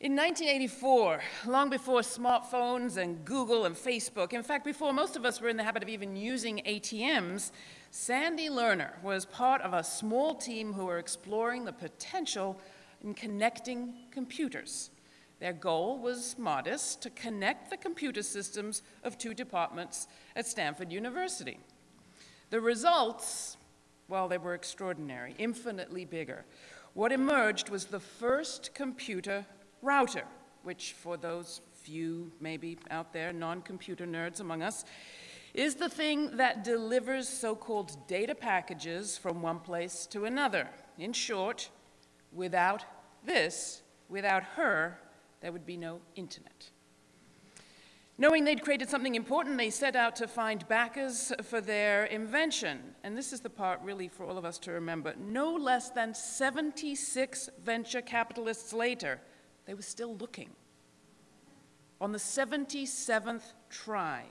In 1984, long before smartphones and Google and Facebook, in fact, before most of us were in the habit of even using ATMs, Sandy Lerner was part of a small team who were exploring the potential in connecting computers. Their goal was modest, to connect the computer systems of two departments at Stanford University. The results, well, they were extraordinary, infinitely bigger. What emerged was the first computer router, which for those few maybe out there, non-computer nerds among us, is the thing that delivers so-called data packages from one place to another. In short, without this, without her, there would be no internet. Knowing they'd created something important, they set out to find backers for their invention. And this is the part really for all of us to remember. No less than 76 venture capitalists later, they were still looking. On the 77th try,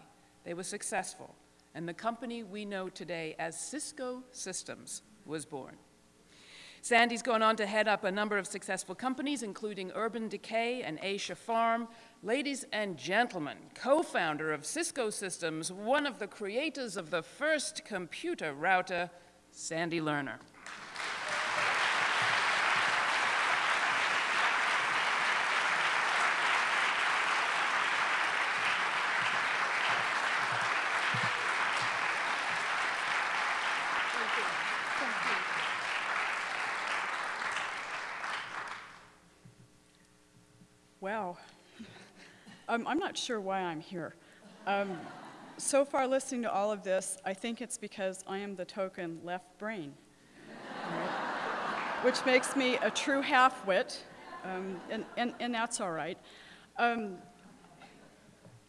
they were successful, and the company we know today as Cisco Systems was born. Sandy's gone on to head up a number of successful companies, including Urban Decay and Ayrshire Farm. Ladies and gentlemen, co-founder of Cisco Systems, one of the creators of the first computer router, Sandy Lerner. Um, I'm not sure why I'm here. Um, so far listening to all of this, I think it's because I am the token left brain, right? which makes me a true half-wit, um, and, and, and that's all right. Um,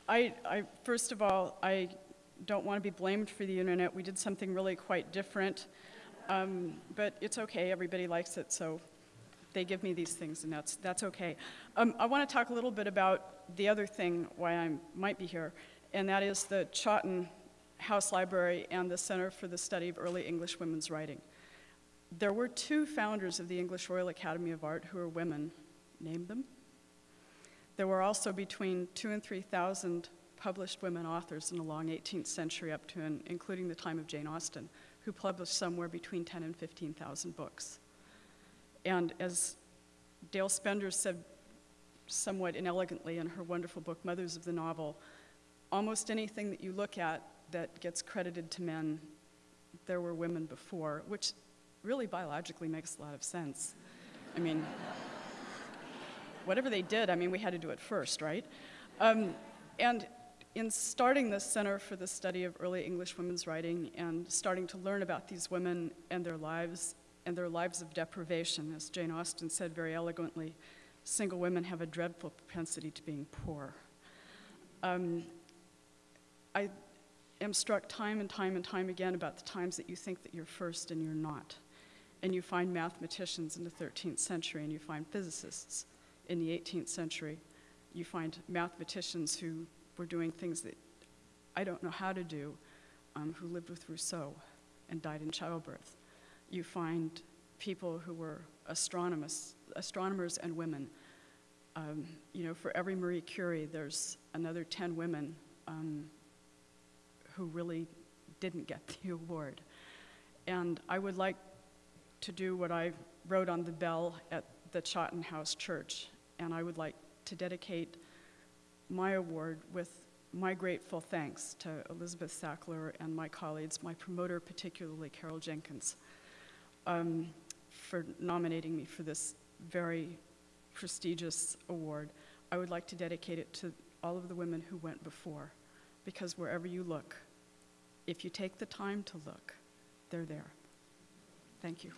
I, I, first of all, I don't want to be blamed for the internet. We did something really quite different, um, but it's okay. Everybody likes it, so they give me these things, and that's, that's okay. Um, I want to talk a little bit about the other thing why I might be here, and that is the Chawton House Library and the Center for the Study of Early English Women's Writing. There were two founders of the English Royal Academy of Art who were women. Name them. There were also between two and 3,000 published women authors in the long 18th century up to and including the time of Jane Austen, who published somewhere between 10 and 15,000 books. And as Dale Spender said somewhat inelegantly in her wonderful book, Mothers of the Novel, almost anything that you look at that gets credited to men, there were women before, which really biologically makes a lot of sense. I mean, whatever they did, I mean, we had to do it first, right? Um, and in starting the Center for the Study of Early English Women's Writing and starting to learn about these women and their lives and their lives of deprivation. As Jane Austen said very eloquently, single women have a dreadful propensity to being poor. Um, I am struck time and time and time again about the times that you think that you're first and you're not. And you find mathematicians in the 13th century and you find physicists in the 18th century. You find mathematicians who were doing things that I don't know how to do, um, who lived with Rousseau and died in childbirth you find people who were astronomers, astronomers and women. Um, you know, for every Marie Curie, there's another 10 women um, who really didn't get the award. And I would like to do what I wrote on the bell at the Chawton House Church, and I would like to dedicate my award with my grateful thanks to Elizabeth Sackler and my colleagues, my promoter particularly, Carol Jenkins um, for nominating me for this very prestigious award. I would like to dedicate it to all of the women who went before, because wherever you look, if you take the time to look, they're there. Thank you.